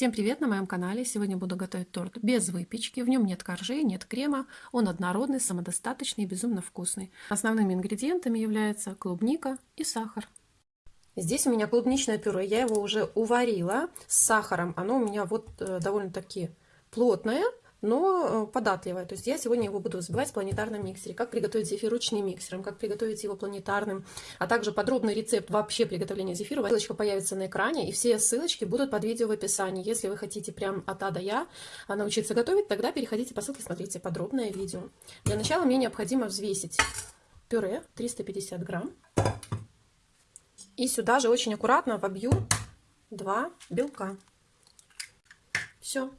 Всем привет на моем канале! Сегодня буду готовить торт без выпечки. В нем нет коржей, нет крема. Он однородный, самодостаточный и безумно вкусный. Основными ингредиентами являются клубника и сахар. Здесь у меня клубничное пюре. Я его уже уварила с сахаром. Оно у меня вот э, довольно-таки плотное но э, податливая. То есть я сегодня его буду взбивать в планетарном миксере. Как приготовить зефир ручным миксером, как приготовить его планетарным, а также подробный рецепт вообще приготовления зефира. Ссылочка появится на экране, и все ссылочки будут под видео в описании. Если вы хотите прям от А до Я а, научиться готовить, тогда переходите по ссылке, смотрите подробное видео. Для начала мне необходимо взвесить пюре 350 грамм. И сюда же очень аккуратно вобью два белка. Все.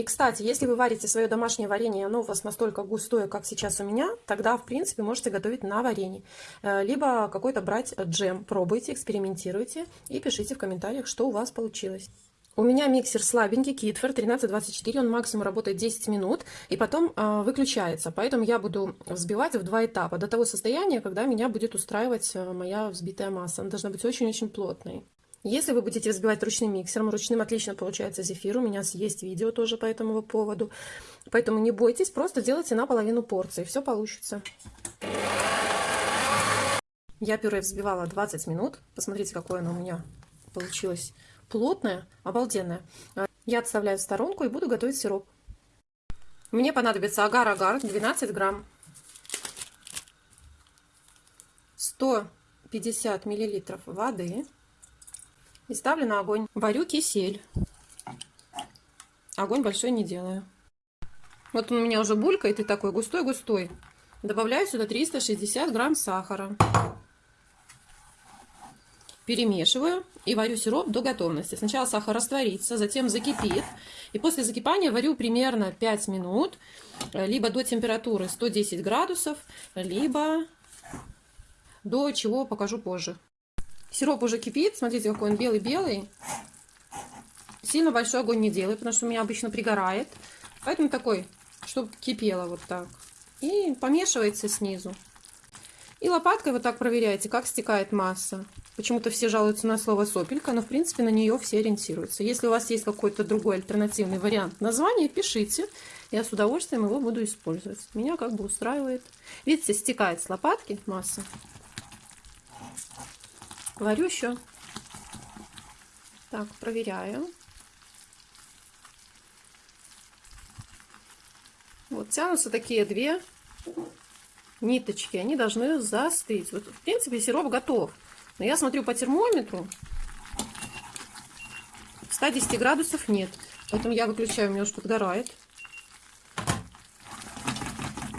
И, кстати, если вы варите свое домашнее варенье, оно у вас настолько густое, как сейчас у меня, тогда, в принципе, можете готовить на варенье. Э, либо какой-то брать джем. Пробуйте, экспериментируйте и пишите в комментариях, что у вас получилось. У меня миксер слабенький, Китфер 1324, он максимум работает 10 минут и потом э, выключается. Поэтому я буду взбивать в два этапа, до того состояния, когда меня будет устраивать э, моя взбитая масса. Она должна быть очень-очень плотной. Если вы будете взбивать ручным миксером, ручным отлично получается зефир. У меня есть видео тоже по этому поводу. Поэтому не бойтесь, просто делайте наполовину порции. Все получится. Я пюре взбивала 20 минут. Посмотрите, какое оно у меня получилось плотное, обалденное. Я отставляю в сторонку и буду готовить сироп. Мне понадобится агар-агар 12 грамм. 150 миллилитров воды и ставлю на огонь. Варю кисель. Огонь большой не делаю. Вот он у меня уже булькает и такой густой-густой. Добавляю сюда 360 грамм сахара. Перемешиваю и варю сироп до готовности. Сначала сахар растворится, затем закипит. И после закипания варю примерно 5 минут, либо до температуры 110 градусов, либо до чего покажу позже. Сироп уже кипит. Смотрите, какой он белый-белый. Сильно большой огонь не делаю, потому что у меня обычно пригорает. Поэтому такой, чтобы кипело вот так. И помешивается снизу. И лопаткой вот так проверяете, как стекает масса. Почему-то все жалуются на слово сопелька, но в принципе на нее все ориентируются. Если у вас есть какой-то другой альтернативный вариант названия, пишите. Я с удовольствием его буду использовать. Меня как бы устраивает. Видите, стекает с лопатки масса. Варю еще. Так, проверяю. Вот тянутся такие две ниточки. Они должны застыть. Вот, в принципе, сироп готов. Но я смотрю по термометру. 110 градусов нет. Поэтому я выключаю, у меня уже подгорает.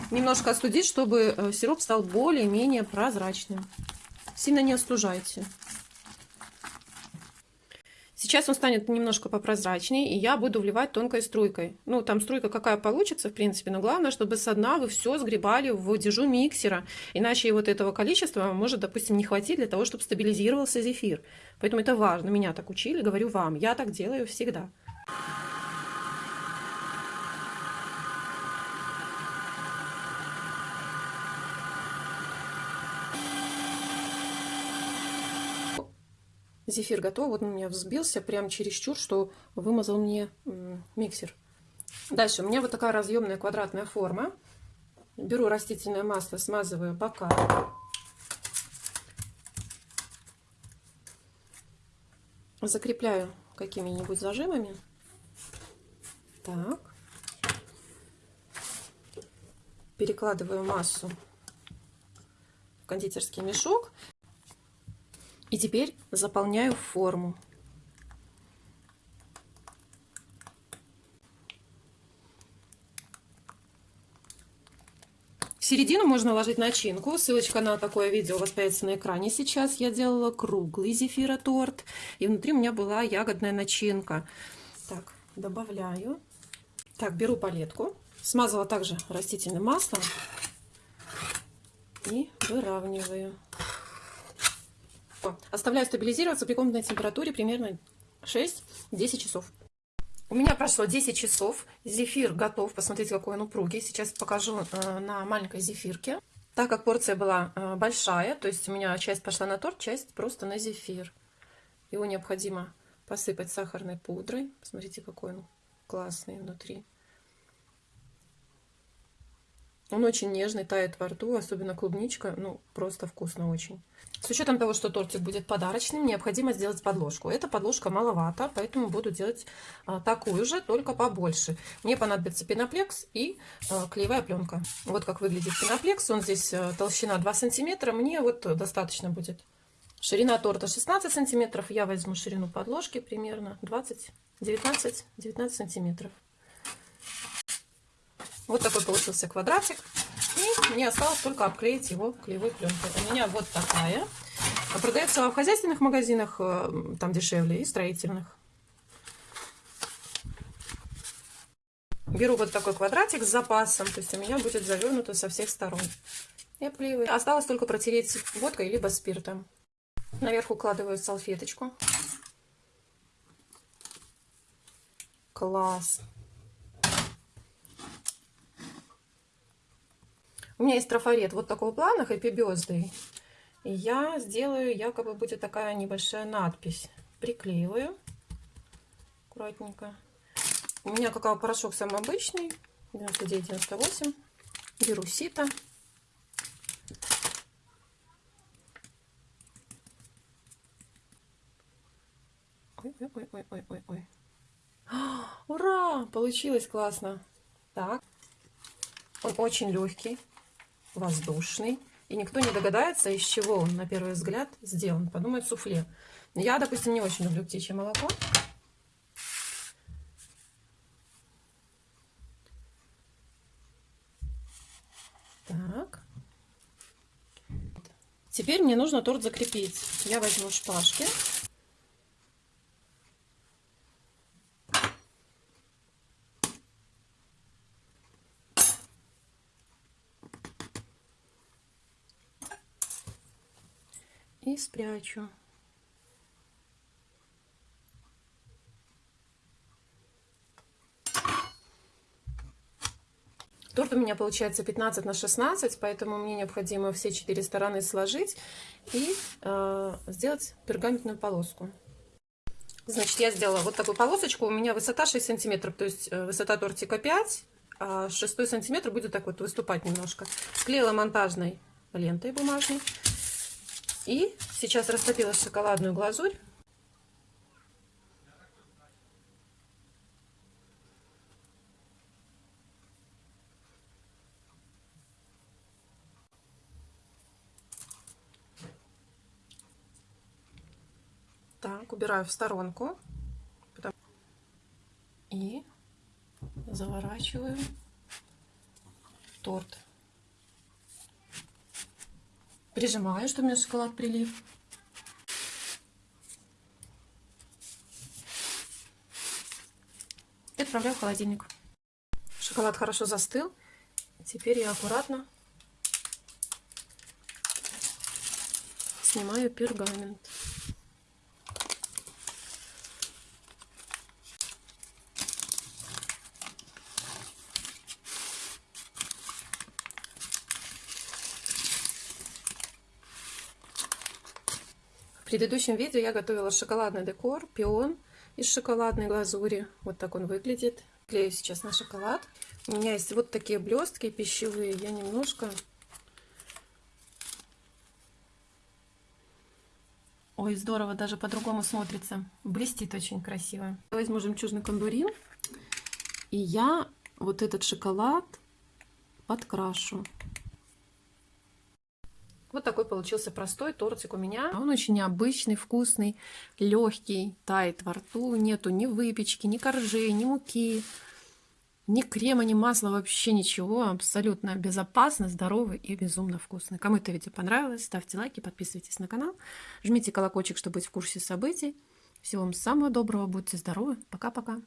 Немножко остудить, чтобы э, сироп стал более-менее прозрачным. Сильно не остужайте. Сейчас он станет немножко попрозрачнее, и я буду вливать тонкой струйкой. Ну, там струйка какая получится, в принципе, но главное, чтобы со дна вы все сгребали в дежу миксера, иначе вот этого количества может, допустим, не хватить для того, чтобы стабилизировался зефир. Поэтому это важно. Меня так учили, говорю вам. Я так делаю всегда. Зефир готов. Вот он у меня взбился прям чересчур, что вымазал мне миксер. Дальше у меня вот такая разъемная квадратная форма. Беру растительное масло, смазываю бока. Закрепляю какими-нибудь зажимами. Так. Перекладываю массу в кондитерский мешок. И теперь заполняю форму. В середину можно ложить начинку. Ссылочка на такое видео у вас появится на экране сейчас. Я делала круглый зефироторт. И внутри у меня была ягодная начинка. Так, добавляю. Так, беру палетку. Смазала также растительным маслом. И выравниваю. Оставляю стабилизироваться при комнатной температуре примерно 6-10 часов. У меня прошло 10 часов. Зефир готов. Посмотрите, какой он упругий. Сейчас покажу э, на маленькой зефирке. Так как порция была э, большая, то есть у меня часть пошла на торт, часть просто на зефир. Его необходимо посыпать сахарной пудрой. Посмотрите, какой он классный внутри. Он очень нежный, тает во рту, особенно клубничка, ну, просто вкусно очень. С учетом того, что тортик будет подарочным, необходимо сделать подложку. Эта подложка маловато, поэтому буду делать а, такую же, только побольше. Мне понадобится пеноплекс и а, клеевая пленка. Вот как выглядит пеноплекс. Он здесь а, толщина 2 сантиметра, мне вот достаточно будет. Ширина торта 16 сантиметров, я возьму ширину подложки примерно 20, 19, 19 сантиметров. Вот такой получился квадратик. И мне осталось только обклеить его клеевой пленкой. У меня вот такая. Продается в хозяйственных магазинах, э, там дешевле, и строительных. Беру вот такой квадратик с запасом, то есть у меня будет завернуто со всех сторон. И обклеиваю. Осталось только протереть водкой либо спиртом. Наверх укладываю салфеточку. Класс. У меня есть трафарет вот такого плана, Happy Birthday. И я сделаю, якобы будет такая небольшая надпись. Приклеиваю аккуратненько. У меня какао-порошок самый обычный, 99-98. Беру сито. Ой-ой-ой-ой-ой-ой. Ура! Получилось классно. Так. Он очень легкий воздушный. И никто не догадается, из чего он на первый взгляд сделан. Подумает суфле. Я, допустим, не очень люблю птичье молоко. Так. Теперь мне нужно торт закрепить. Я возьму шпажки. И спрячу. Торт у меня получается 15 на 16, поэтому мне необходимо все четыре стороны сложить и э, сделать пергаментную полоску. Значит, я сделала вот такую полосочку. У меня высота 6 сантиметров, то есть э, высота тортика 5, а 6 сантиметр будет так вот выступать немножко. Склеила монтажной лентой бумажной. И сейчас растопила шоколадную глазурь. Так, убираю в сторонку. И заворачиваю торт. Прижимаю, чтобы у меня шоколад прилив. И отправляю в холодильник. Шоколад хорошо застыл. Теперь я аккуратно снимаю пергамент. Предыдущем видео я готовила шоколадный декор, пион из шоколадной глазури. Вот так он выглядит. Клею сейчас на шоколад. У меня есть вот такие блестки пищевые. Я немножко... Ой, здорово, даже по-другому смотрится. Блестит очень красиво. Возьму жемчужный кондурин. И я вот этот шоколад подкрашу. Вот такой получился простой тортик у меня. Он очень необычный, вкусный, легкий, тает во рту. Нету ни выпечки, ни коржей, ни муки, ни крема, ни масла, вообще ничего. Абсолютно безопасно, здоровый и безумно вкусный. Кому это видео понравилось, ставьте лайки, подписывайтесь на канал. Жмите колокольчик, чтобы быть в курсе событий. Всего вам самого доброго, будьте здоровы. Пока-пока.